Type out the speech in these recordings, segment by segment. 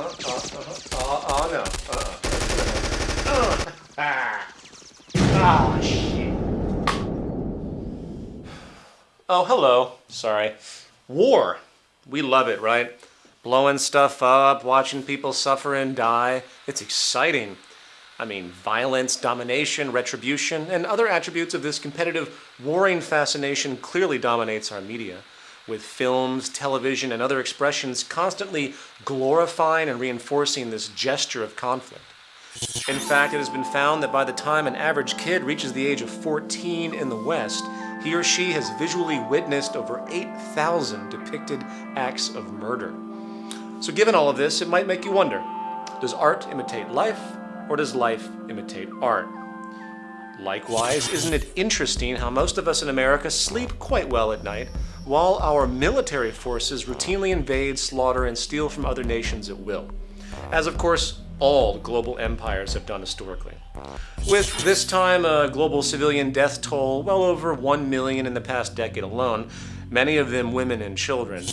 no. Ah, shit. Oh, hello. Sorry. War. We love it, right? Blowing stuff up, watching people suffer and die. It's exciting. I mean, violence, domination, retribution, and other attributes of this competitive, warring fascination clearly dominates our media, with films, television, and other expressions constantly glorifying and reinforcing this gesture of conflict. In fact, it has been found that by the time an average kid reaches the age of 14 in the West, he or she has visually witnessed over 8,000 depicted acts of murder. So given all of this, it might make you wonder, does art imitate life or does life imitate art? Likewise, isn't it interesting how most of us in America sleep quite well at night, while our military forces routinely invade, slaughter, and steal from other nations at will? As of course, all global empires have done historically. With this time a global civilian death toll well over 1 million in the past decade alone, many of them women and children.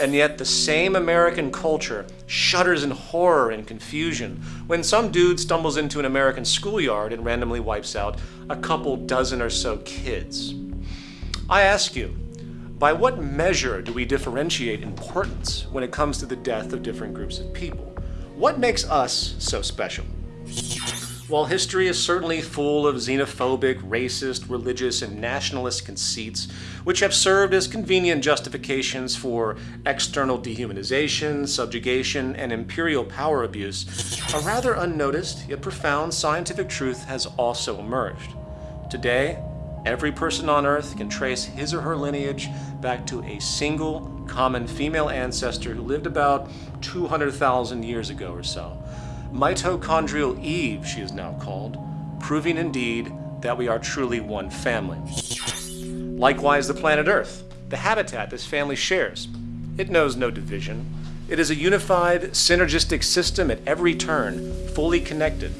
And yet the same American culture shudders in horror and confusion when some dude stumbles into an American schoolyard and randomly wipes out a couple dozen or so kids. I ask you, by what measure do we differentiate importance when it comes to the death of different groups of people? What makes us so special? While history is certainly full of xenophobic, racist, religious, and nationalist conceits, which have served as convenient justifications for external dehumanization, subjugation, and imperial power abuse, a rather unnoticed yet profound scientific truth has also emerged. Today, every person on Earth can trace his or her lineage back to a single, common female ancestor who lived about 200,000 years ago or so. Mitochondrial Eve, she is now called, proving indeed that we are truly one family. Likewise, the planet Earth, the habitat this family shares. It knows no division. It is a unified, synergistic system at every turn, fully connected.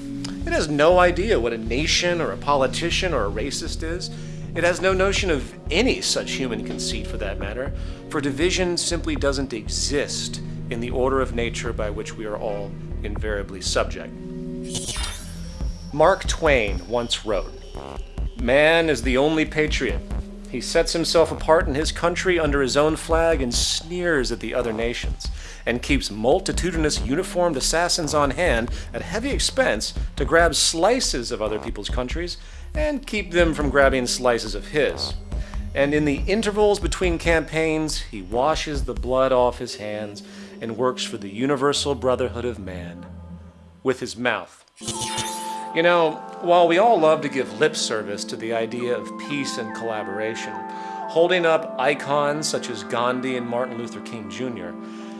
It has no idea what a nation or a politician or a racist is. It has no notion of any such human conceit for that matter, for division simply doesn't exist in the order of nature by which we are all invariably subject. Mark Twain once wrote, Man is the only patriot. He sets himself apart in his country under his own flag and sneers at the other nations, and keeps multitudinous uniformed assassins on hand at heavy expense to grab slices of other people's countries and keep them from grabbing slices of his. And in the intervals between campaigns, he washes the blood off his hands and works for the universal brotherhood of man with his mouth. You know, while we all love to give lip service to the idea of peace and collaboration, holding up icons such as Gandhi and Martin Luther King Jr.,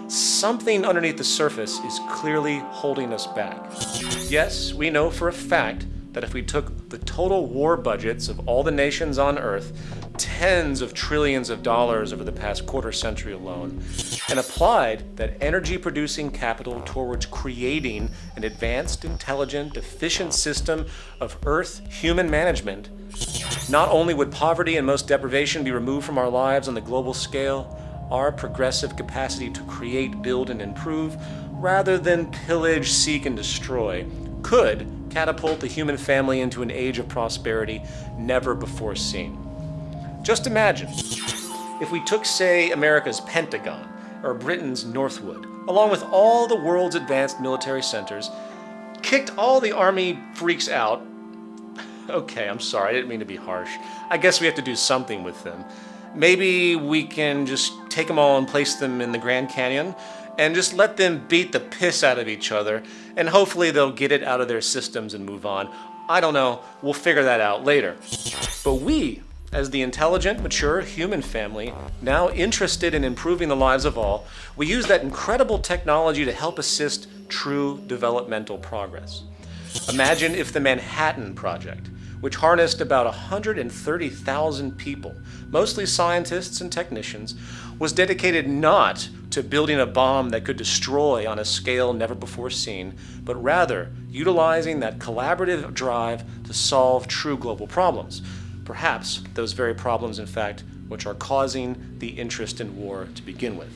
something underneath the surface is clearly holding us back. Yes, we know for a fact that if we took the total war budgets of all the nations on Earth, tens of trillions of dollars over the past quarter century alone, and applied that energy producing capital towards creating an advanced, intelligent, efficient system of Earth human management, not only would poverty and most deprivation be removed from our lives on the global scale, our progressive capacity to create, build, and improve, rather than pillage, seek, and destroy, could catapult the human family into an age of prosperity never before seen. Just imagine if we took, say, America's Pentagon or Britain's Northwood, along with all the world's advanced military centers, kicked all the army freaks out. Okay, I'm sorry, I didn't mean to be harsh. I guess we have to do something with them. Maybe we can just take them all and place them in the Grand Canyon and just let them beat the piss out of each other, and hopefully they'll get it out of their systems and move on. I don't know, we'll figure that out later. But we, as the intelligent, mature human family, now interested in improving the lives of all, we use that incredible technology to help assist true developmental progress. Imagine if the Manhattan Project, which harnessed about 130,000 people, mostly scientists and technicians, was dedicated not to building a bomb that could destroy on a scale never before seen, but rather utilizing that collaborative drive to solve true global problems. Perhaps those very problems, in fact, which are causing the interest in war to begin with.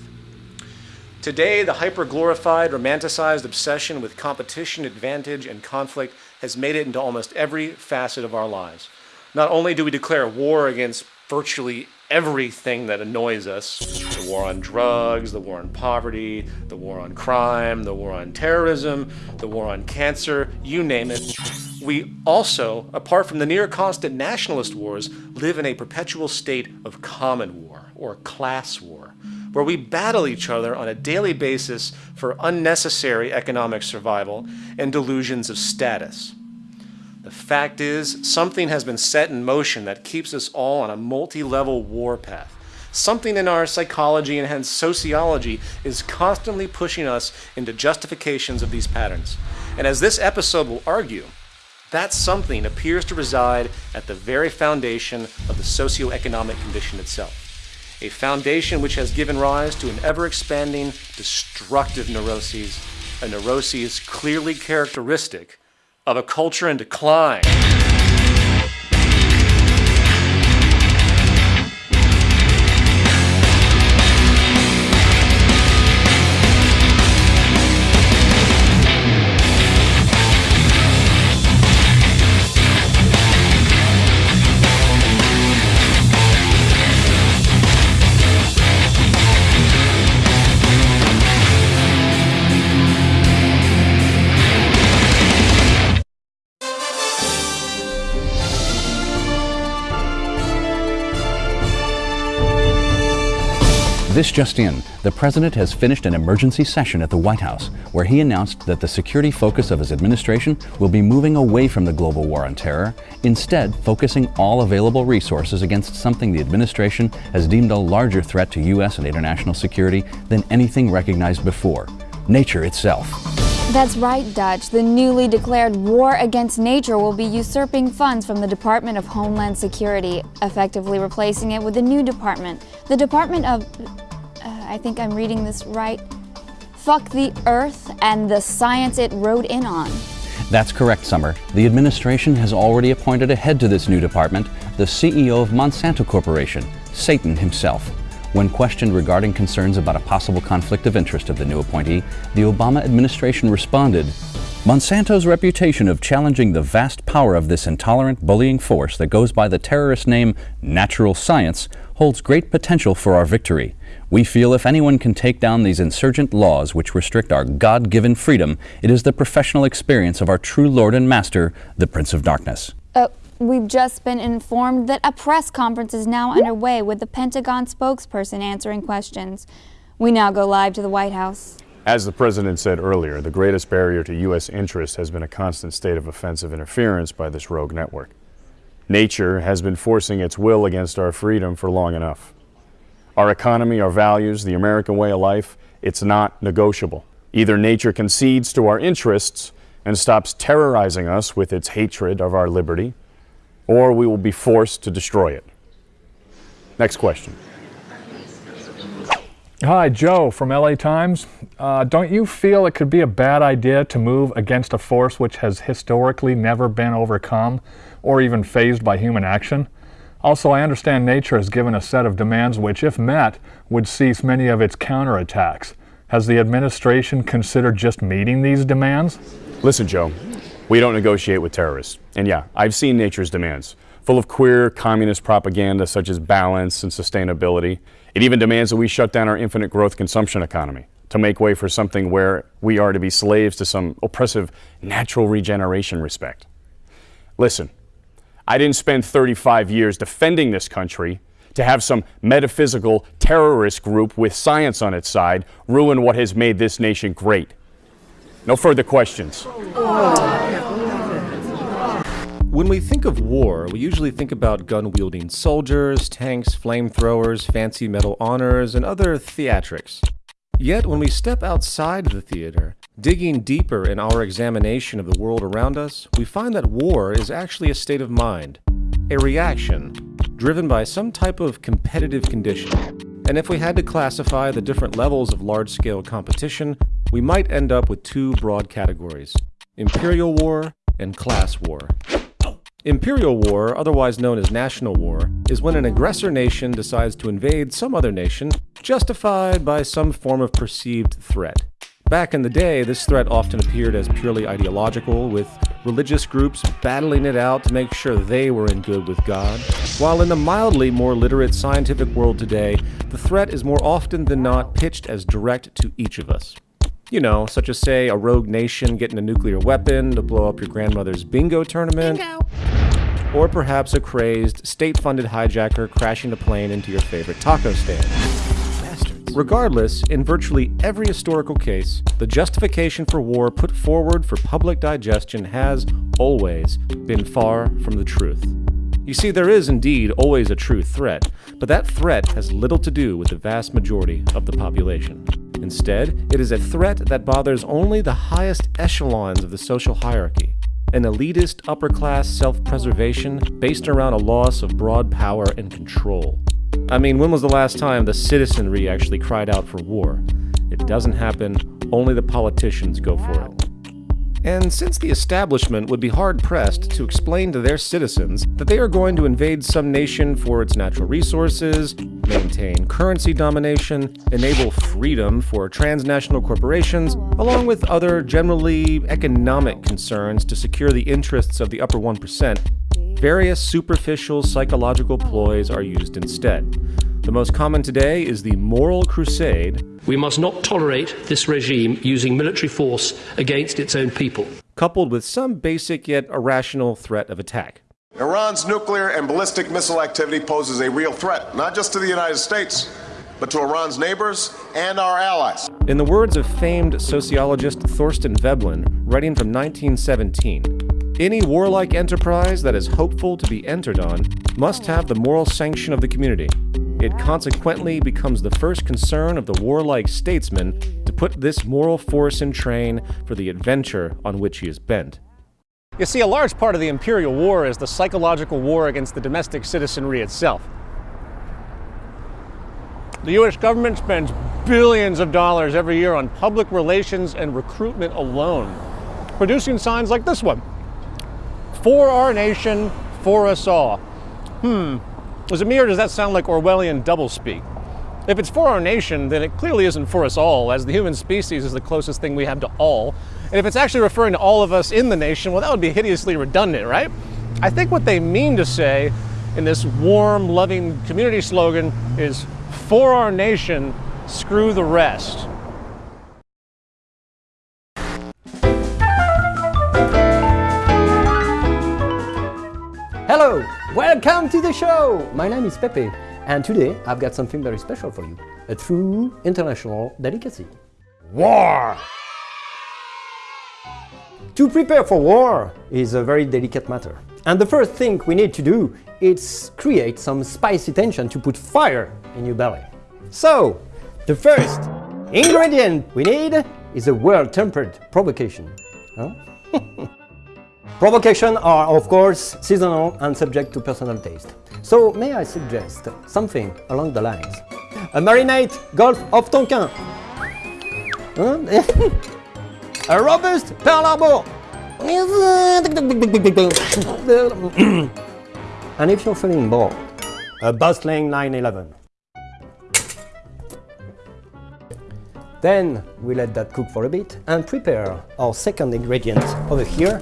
Today, the hyper-glorified, romanticized obsession with competition, advantage, and conflict has made it into almost every facet of our lives. Not only do we declare war against virtually everything that annoys us the war on drugs, the war on poverty, the war on crime, the war on terrorism, the war on cancer you name it. We also, apart from the near constant nationalist wars, live in a perpetual state of common war or class war where we battle each other on a daily basis for unnecessary economic survival and delusions of status. The fact is, something has been set in motion that keeps us all on a multi-level war path. Something in our psychology and hence sociology is constantly pushing us into justifications of these patterns. And as this episode will argue, that something appears to reside at the very foundation of the socioeconomic condition itself a foundation which has given rise to an ever-expanding destructive neuroses, a neuroses clearly characteristic of a culture in decline. This just in, the President has finished an emergency session at the White House where he announced that the security focus of his administration will be moving away from the global war on terror, instead focusing all available resources against something the administration has deemed a larger threat to U.S. and international security than anything recognized before, nature itself. That's right, Dutch. The newly declared war against nature will be usurping funds from the Department of Homeland Security, effectively replacing it with a new department, the Department of I think I'm reading this right. Fuck the Earth and the science it rode in on. That's correct, Summer. The administration has already appointed a head to this new department, the CEO of Monsanto Corporation, Satan himself. When questioned regarding concerns about a possible conflict of interest of the new appointee, the Obama administration responded, Monsanto's reputation of challenging the vast power of this intolerant, bullying force that goes by the terrorist name natural science holds great potential for our victory. We feel if anyone can take down these insurgent laws which restrict our God-given freedom, it is the professional experience of our true Lord and Master, the Prince of Darkness. Uh, we've just been informed that a press conference is now underway with the Pentagon spokesperson answering questions. We now go live to the White House. As the President said earlier, the greatest barrier to U.S. interest has been a constant state of offensive interference by this rogue network. Nature has been forcing its will against our freedom for long enough our economy, our values, the American way of life, it's not negotiable. Either nature concedes to our interests and stops terrorizing us with its hatred of our liberty, or we will be forced to destroy it. Next question. Hi, Joe from LA Times. Uh, don't you feel it could be a bad idea to move against a force which has historically never been overcome or even fazed by human action? Also, I understand nature has given a set of demands which, if met, would cease many of its counterattacks. Has the administration considered just meeting these demands? Listen, Joe, we don't negotiate with terrorists. And yeah, I've seen nature's demands, full of queer communist propaganda such as balance and sustainability. It even demands that we shut down our infinite growth consumption economy to make way for something where we are to be slaves to some oppressive natural regeneration respect. Listen, I didn't spend 35 years defending this country to have some metaphysical terrorist group with science on its side ruin what has made this nation great. No further questions. When we think of war, we usually think about gun-wielding soldiers, tanks, flamethrowers, fancy metal honors, and other theatrics. Yet when we step outside the theater, digging deeper in our examination of the world around us, we find that war is actually a state of mind, a reaction, driven by some type of competitive condition. And if we had to classify the different levels of large-scale competition, we might end up with two broad categories, imperial war and class war. Imperial war, otherwise known as national war, is when an aggressor nation decides to invade some other nation, justified by some form of perceived threat. Back in the day, this threat often appeared as purely ideological, with religious groups battling it out to make sure they were in good with God. While in the mildly more literate scientific world today, the threat is more often than not pitched as direct to each of us. You know, such as, say, a rogue nation getting a nuclear weapon to blow up your grandmother's bingo tournament. Bingo. Or perhaps a crazed, state funded hijacker crashing a plane into your favorite taco stand. Regardless, in virtually every historical case, the justification for war put forward for public digestion has, always, been far from the truth. You see, there is indeed always a true threat, but that threat has little to do with the vast majority of the population. Instead, it is a threat that bothers only the highest echelons of the social hierarchy, an elitist upper class self preservation based around a loss of broad power and control. I mean, when was the last time the citizenry actually cried out for war? It doesn't happen, only the politicians go for it. And since the establishment would be hard pressed to explain to their citizens that they are going to invade some nation for its natural resources, maintain currency domination, enable freedom for transnational corporations, along with other generally economic concerns to secure the interests of the upper 1%, various superficial psychological ploys are used instead. The most common today is the moral crusade. We must not tolerate this regime using military force against its own people. Coupled with some basic yet irrational threat of attack. Iran's nuclear and ballistic missile activity poses a real threat, not just to the United States, but to Iran's neighbors and our allies. In the words of famed sociologist Thorstein Veblen, writing from 1917, any warlike enterprise that is hopeful to be entered on must have the moral sanction of the community. It consequently becomes the first concern of the warlike statesman to put this moral force in train for the adventure on which he is bent. You see, a large part of the imperial war is the psychological war against the domestic citizenry itself. The US government spends billions of dollars every year on public relations and recruitment alone, producing signs like this one For our nation, for us all. Hmm, is it me or does that sound like Orwellian doublespeak? If it's for our nation, then it clearly isn't for us all, as the human species is the closest thing we have to all. And if it's actually referring to all of us in the nation, well, that would be hideously redundant, right? I think what they mean to say in this warm, loving community slogan is for our nation, screw the rest. Hello, welcome to the show! My name is Pepe, and today I've got something very special for you. A true international delicacy. War! To prepare for war is a very delicate matter. And the first thing we need to do is create some spicy tension to put fire in your belly. So, the first ingredient we need is a well-tempered provocation. Huh? Provocation are, of course, seasonal and subject to personal taste. So, may I suggest something along the lines? A marinade Gulf of Tonkin. A robust Pearl Harbor. and if you're feeling bored, a bustling 911. Then we let that cook for a bit and prepare our second ingredient over here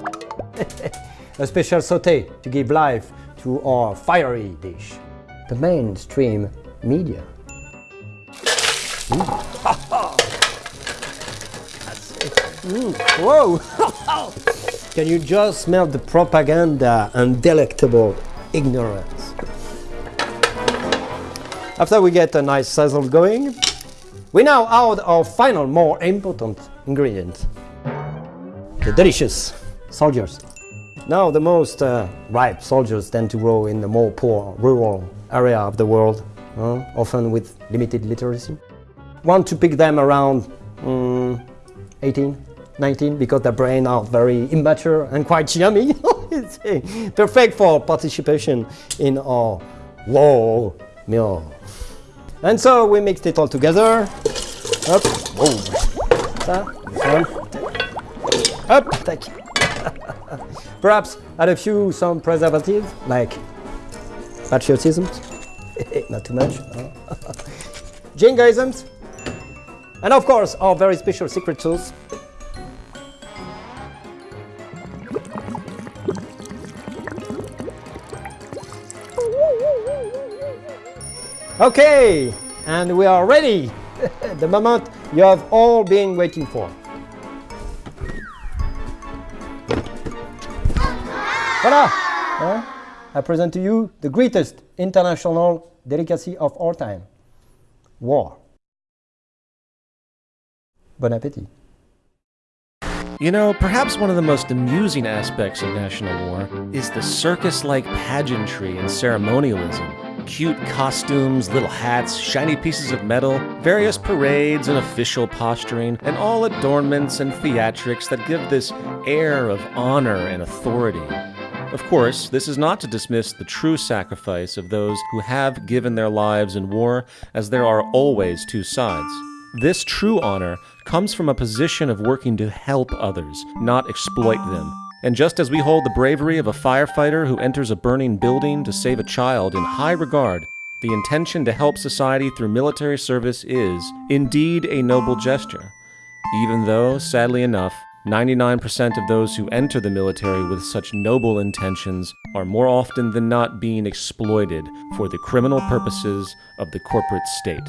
a special sauté to give life to our fiery dish. The mainstream media. Mm. Whoa! Can you just smell the propaganda and delectable ignorance? After we get a nice sizzle going, we now add our final, more important ingredient. The delicious soldiers. Now the most uh, ripe soldiers tend to grow in the more poor rural area of the world, uh, often with limited literacy. Want to pick them around um, 18, 19 because their brain are very immature and quite yummy. perfect for participation in our war meal. And so we mixed it all together. Up, whoa. Ça, Up, tac. Perhaps add a few some preservatives, like patriotism, not too much, no? jingoisms, and of course our very special secret sauce. Okay, and we are ready. the moment you have all been waiting for. Voila! Huh? I present to you the greatest international delicacy of all time war. Bon appetit. You know, perhaps one of the most amusing aspects of national war is the circus like pageantry and ceremonialism. Cute costumes, little hats, shiny pieces of metal, various parades and official posturing, and all adornments and theatrics that give this air of honor and authority. Of course, this is not to dismiss the true sacrifice of those who have given their lives in war, as there are always two sides. This true honor comes from a position of working to help others, not exploit them. And just as we hold the bravery of a firefighter who enters a burning building to save a child in high regard, the intention to help society through military service is, indeed, a noble gesture. Even though, sadly enough, 99% of those who enter the military with such noble intentions are more often than not being exploited for the criminal purposes of the corporate state.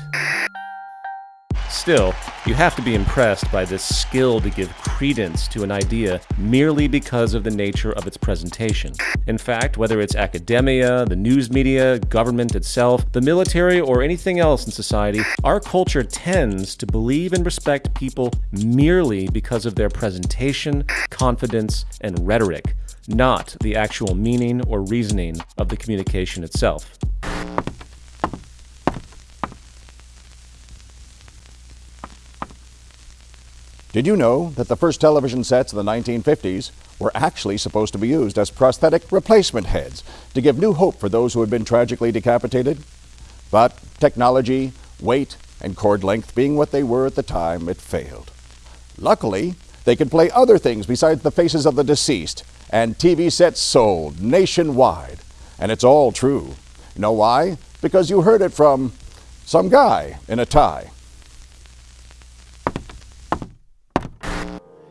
Still, you have to be impressed by this skill to give credence to an idea merely because of the nature of its presentation. In fact, whether it's academia, the news media, government itself, the military, or anything else in society, our culture tends to believe and respect people merely because of their presentation, confidence, and rhetoric, not the actual meaning or reasoning of the communication itself. Did you know that the first television sets of the 1950s were actually supposed to be used as prosthetic replacement heads to give new hope for those who had been tragically decapitated? But technology, weight, and cord length being what they were at the time, it failed. Luckily, they could play other things besides the faces of the deceased, and TV sets sold nationwide. And it's all true. You know why? Because you heard it from some guy in a tie.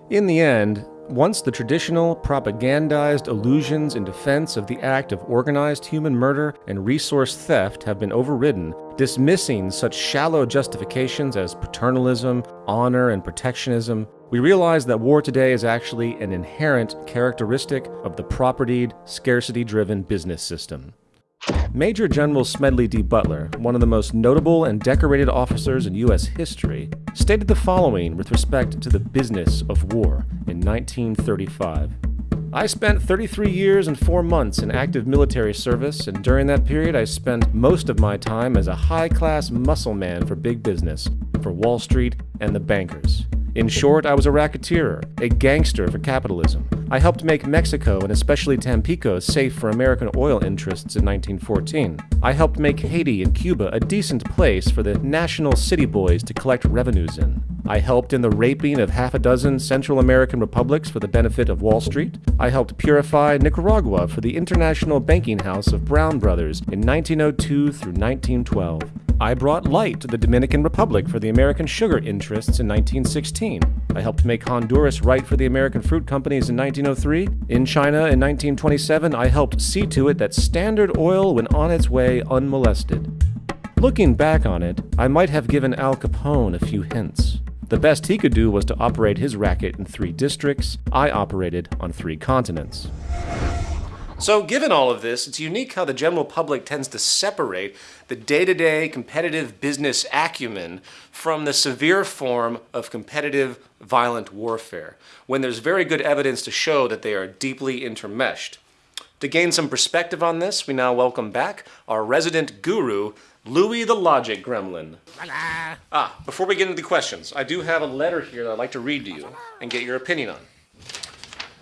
In the end, once the traditional, propagandized illusions in defense of the act of organized human murder and resource theft have been overridden, dismissing such shallow justifications as paternalism, honor, and protectionism, we realize that war today is actually an inherent characteristic of the propertied, scarcity driven business system. Major General Smedley D. Butler, one of the most notable and decorated officers in U.S. history, stated the following with respect to the business of war in 1935. I spent 33 years and 4 months in active military service, and during that period I spent most of my time as a high class muscle man for big business, for Wall Street and the bankers. In short, I was a racketeer, a gangster for capitalism. I helped make Mexico and especially Tampico safe for American oil interests in 1914. I helped make Haiti and Cuba a decent place for the national city boys to collect revenues in. I helped in the raping of half a dozen Central American republics for the benefit of Wall Street. I helped purify Nicaragua for the international banking house of Brown Brothers in 1902 through 1912. I brought light to the Dominican Republic for the American sugar interests in 1916. I helped make Honduras right for the American fruit companies in 1903. In China in 1927, I helped see to it that Standard Oil went on its way unmolested. Looking back on it, I might have given Al Capone a few hints. The best he could do was to operate his racket in three districts. I operated on three continents. So, given all of this, it's unique how the general public tends to separate the day to day competitive business acumen from the severe form of competitive violent warfare, when there's very good evidence to show that they are deeply intermeshed. To gain some perspective on this, we now welcome back our resident guru, Louis the Logic Gremlin. Ah, before we get into the questions, I do have a letter here that I'd like to read to you and get your opinion on.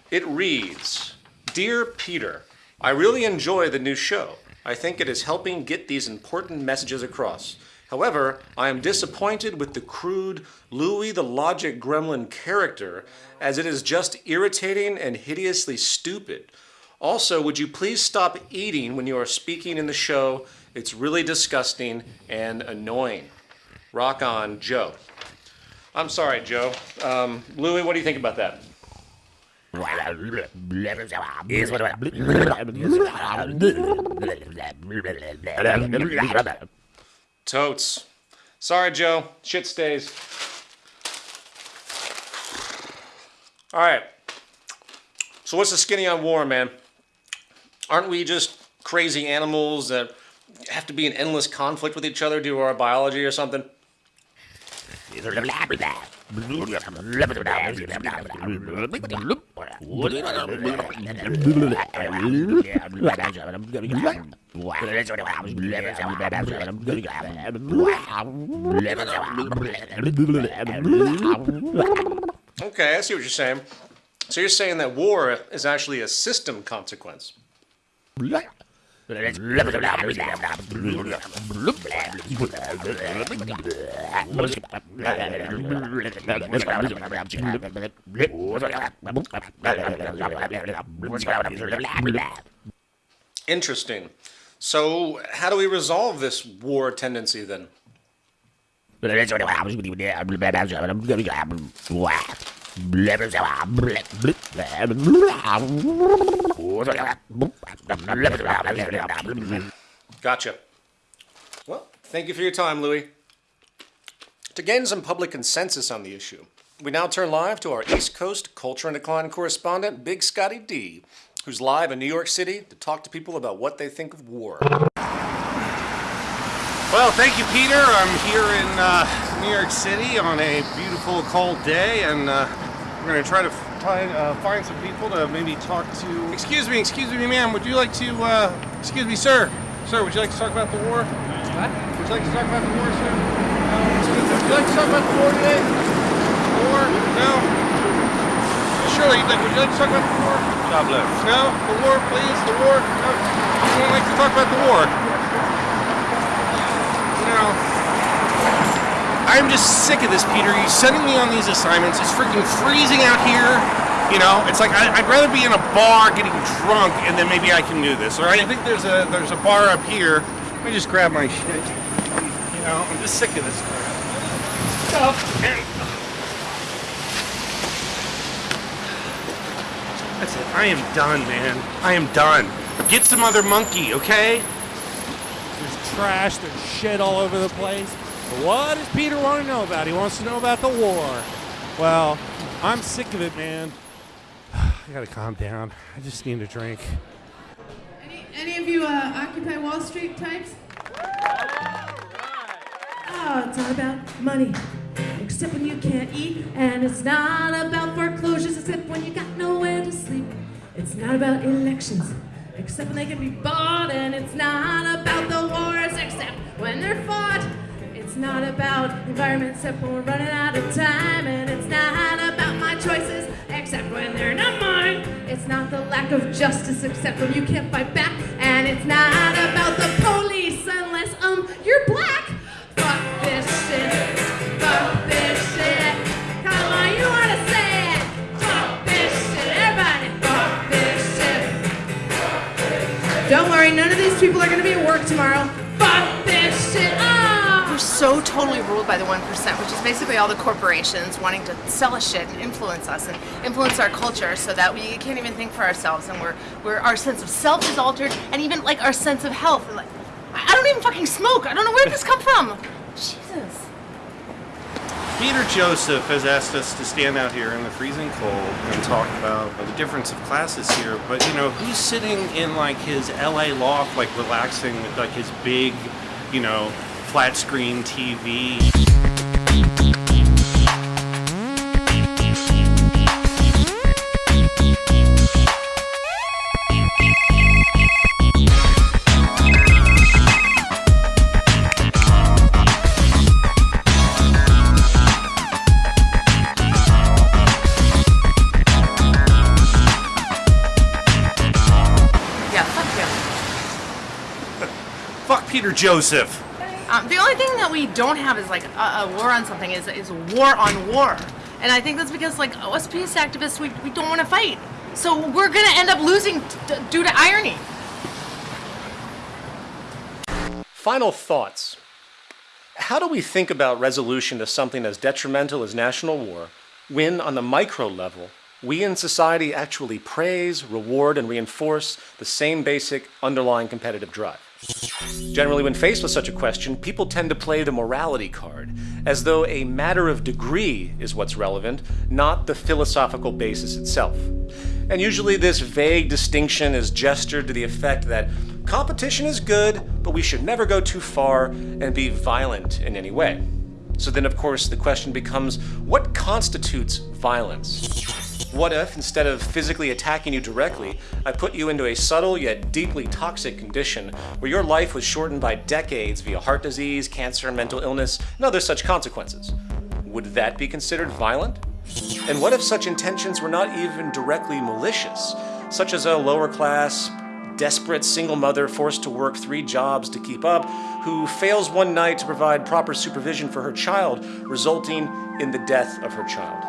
It reads Dear Peter, I really enjoy the new show. I think it is helping get these important messages across. However, I am disappointed with the crude Louis the Logic Gremlin character, as it is just irritating and hideously stupid. Also, would you please stop eating when you are speaking in the show? It's really disgusting and annoying. Rock on, Joe. I'm sorry, Joe. Um, Louis, what do you think about that? Totes. Sorry, Joe. Shit stays. All right. So, what's the skinny on war, man? Aren't we just crazy animals that have to be in endless conflict with each other due to our biology or something? Okay, I see what you're saying. So you're saying that war is actually a system consequence. Interesting. So, how do we resolve this war tendency then? Gotcha. Well, thank you for your time, Louis. To gain some public consensus on the issue, we now turn live to our East Coast culture and decline correspondent, Big Scotty D, who's live in New York City to talk to people about what they think of war. Well, thank you, Peter. I'm here in uh, New York City on a beautiful, cold day, and uh, we're going to try to find, uh, find some people to maybe talk to. Excuse me, excuse me, ma'am. Would you like to? Uh, excuse me, sir. Sir, would you like to talk about the war? What? Would you like to talk about the war, sir? No. Would you like to talk about the war today? The war? No. Surely, would you like to talk about the war? God bless. No, the war, please. The war. No. You won't like to talk about the war. No. I'm just sick of this, Peter. You sending me on these assignments. It's freaking freezing out here. You know, it's like I, I'd rather be in a bar getting drunk, and then maybe I can do this. All right? I think there's a there's a bar up here. Let me just grab my shit. You know, I'm just sick of this. And that's it. I am done, man. I am done. Get some other monkey, okay? There's trash, there's shit all over the place. But what does Peter want to know about? He wants to know about the war. Well, I'm sick of it, man. I gotta calm down. I just need a drink. Any of you uh, Occupy Wall Street types? Oh, it's not about money, except when you can't eat. And it's not about foreclosures, except when you got nowhere to sleep. It's not about elections, except when they can be bought. And it's not about the wars, except when they're fought. It's not about environment, except when we're running out of time. And it's not about my choices, except when they're not mine. It's not the lack of justice, except when you can't fight back. And it's not about the police, unless um you're black. Fuck this shit. Fuck this shit. Come on, you wanna say it? Fuck this shit. Everybody, fuck this shit. Don't worry, none of these people are gonna be at work tomorrow. So totally ruled by the 1%, which is basically all the corporations wanting to sell us shit and influence us and influence our culture so that we can't even think for ourselves and we're, we're our sense of self is altered and even like our sense of health. Like, I don't even fucking smoke. I don't know where this come from. Jesus. Peter Joseph has asked us to stand out here in the freezing cold and talk about the difference of classes here. But you know, who's sitting in like his LA loft, like relaxing with like his big, you know, flat screen TV? Yeah, fuck him. Fuck Peter Joseph. Um, the only thing that we don't have is like a, a war on something is is war on war, and I think that's because like us peace activists we, we don't want to fight, so we're gonna end up losing due to irony. Final thoughts. How do we think about resolution to something as detrimental as national war when, on the micro level, we in society actually praise, reward, and reinforce the same basic underlying competitive drive? Generally, when faced with such a question, people tend to play the morality card, as though a matter of degree is what's relevant, not the philosophical basis itself. And usually, this vague distinction is gestured to the effect that competition is good, but we should never go too far and be violent in any way. So then, of course, the question becomes what constitutes violence? What if, instead of physically attacking you directly, I put you into a subtle yet deeply toxic condition where your life was shortened by decades via heart disease, cancer, mental illness, and other such consequences? Would that be considered violent? And what if such intentions were not even directly malicious, such as a lower class, desperate single mother forced to work three jobs to keep up, who fails one night to provide proper supervision for her child, resulting in the death of her child?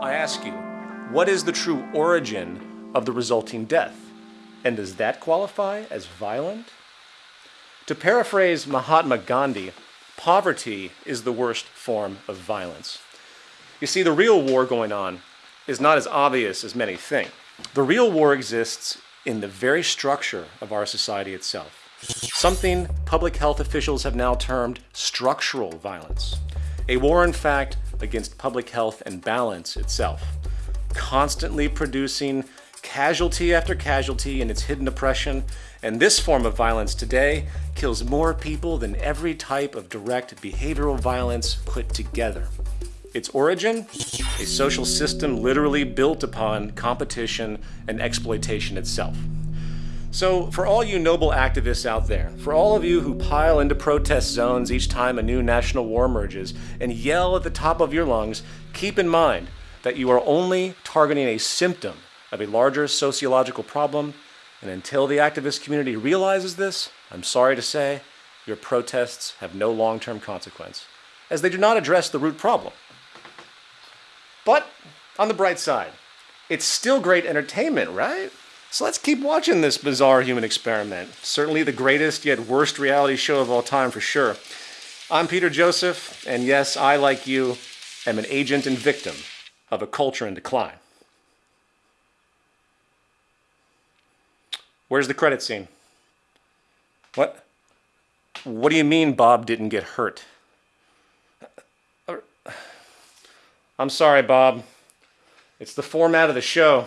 I ask you, what is the true origin of the resulting death? And does that qualify as violent? To paraphrase Mahatma Gandhi, poverty is the worst form of violence. You see, the real war going on is not as obvious as many think. The real war exists in the very structure of our society itself. Something public health officials have now termed structural violence. A war, in fact, against public health and balance itself constantly producing casualty after casualty in its hidden oppression, and this form of violence today kills more people than every type of direct behavioral violence put together. Its origin? A social system literally built upon competition and exploitation itself. So, for all you noble activists out there, for all of you who pile into protest zones each time a new national war emerges and yell at the top of your lungs, keep in mind that you are only targeting a symptom of a larger sociological problem, and until the activist community realizes this, I'm sorry to say, your protests have no long term consequence, as they do not address the root problem. But on the bright side, it's still great entertainment, right? So let's keep watching this bizarre human experiment. Certainly the greatest yet worst reality show of all time for sure. I'm Peter Joseph, and yes, I, like you, am an agent and victim of a culture in decline. Where's the credit scene? What? What do you mean Bob didn't get hurt? I'm sorry, Bob. It's the format of the show.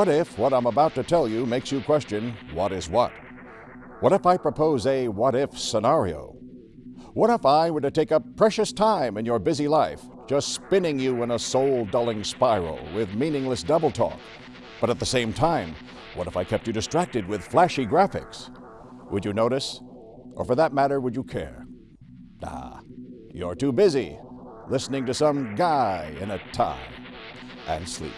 What if what I'm about to tell you makes you question what is what? What if I propose a what if scenario? What if I were to take up precious time in your busy life, just spinning you in a soul dulling spiral with meaningless double talk? But at the same time, what if I kept you distracted with flashy graphics? Would you notice? Or for that matter, would you care? Nah, you're too busy listening to some guy in a tie and sleep.